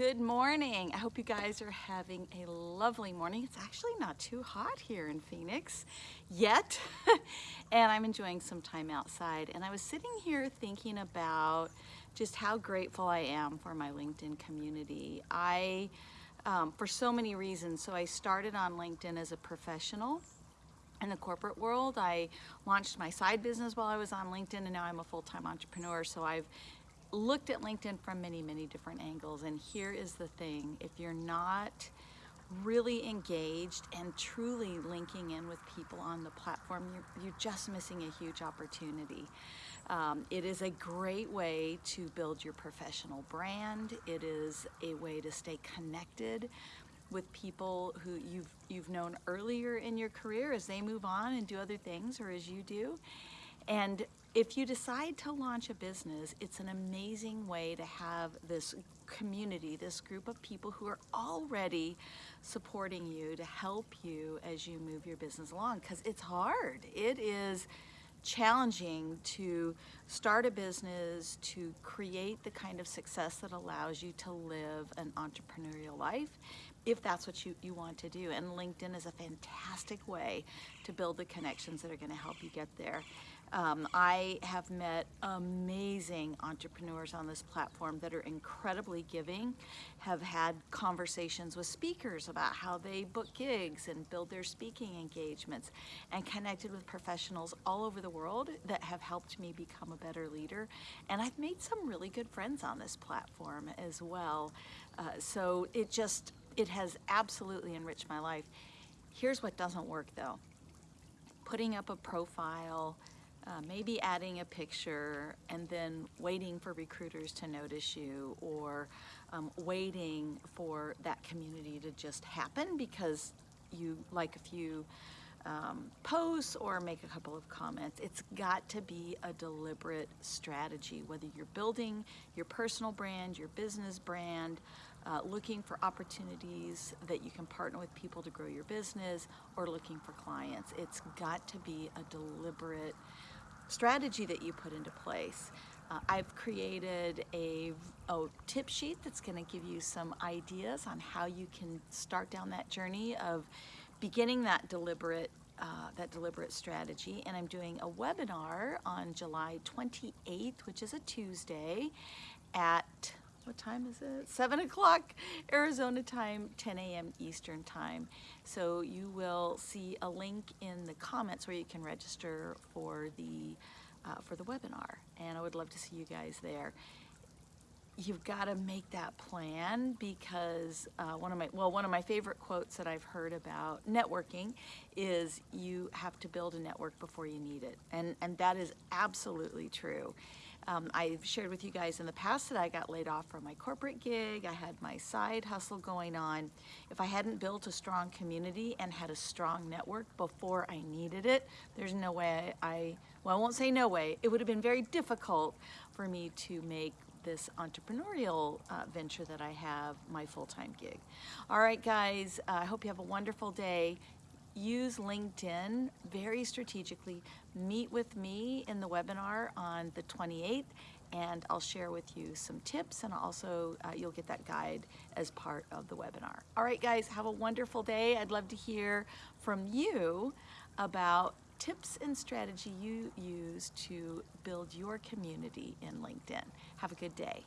Good morning. I hope you guys are having a lovely morning. It's actually not too hot here in Phoenix yet, and I'm enjoying some time outside. And I was sitting here thinking about just how grateful I am for my LinkedIn community. I, um, for so many reasons, so I started on LinkedIn as a professional in the corporate world. I launched my side business while I was on LinkedIn and now I'm a full-time entrepreneur. So I've looked at LinkedIn from many, many different angles. And here is the thing, if you're not really engaged and truly linking in with people on the platform, you're, you're just missing a huge opportunity. Um, it is a great way to build your professional brand. It is a way to stay connected with people who you've you've known earlier in your career as they move on and do other things or as you do. And if you decide to launch a business, it's an amazing way to have this community, this group of people who are already supporting you to help you as you move your business along because it's hard. It is challenging to start a business, to create the kind of success that allows you to live an entrepreneurial life if that's what you, you want to do. And LinkedIn is a fantastic way to build the connections that are going to help you get there. Um, I have met amazing entrepreneurs on this platform that are incredibly giving, have had conversations with speakers about how they book gigs and build their speaking engagements, and connected with professionals all over the world that have helped me become a better leader. And I've made some really good friends on this platform as well. Uh, so it just, it has absolutely enriched my life. Here's what doesn't work though. Putting up a profile, uh, maybe adding a picture and then waiting for recruiters to notice you or um, waiting for that community to just happen because you like a few um, posts or make a couple of comments. It's got to be a deliberate strategy, whether you're building your personal brand, your business brand, uh, looking for opportunities that you can partner with people to grow your business or looking for clients. It's got to be a deliberate strategy that you put into place. Uh, I've created a, a, tip sheet that's going to give you some ideas on how you can start down that journey of beginning that deliberate uh, that deliberate strategy and I'm doing a webinar on July 28th which is a Tuesday at what time is it? 7 o'clock Arizona time, 10 a.m. Eastern time. So you will see a link in the comments where you can register for the, uh, for the webinar. And I would love to see you guys there you've got to make that plan because uh, one of my well one of my favorite quotes that I've heard about networking is you have to build a network before you need it and and that is absolutely true um, I've shared with you guys in the past that I got laid off from my corporate gig. I had my side hustle going on. If I hadn't built a strong community and had a strong network before I needed it, there's no way I, well, I won't say no way, it would have been very difficult for me to make this entrepreneurial uh, venture that I have my full-time gig. All right, guys, uh, I hope you have a wonderful day use LinkedIn very strategically. Meet with me in the webinar on the 28th and I'll share with you some tips and also uh, you'll get that guide as part of the webinar. All right guys, have a wonderful day. I'd love to hear from you about tips and strategy you use to build your community in LinkedIn. Have a good day.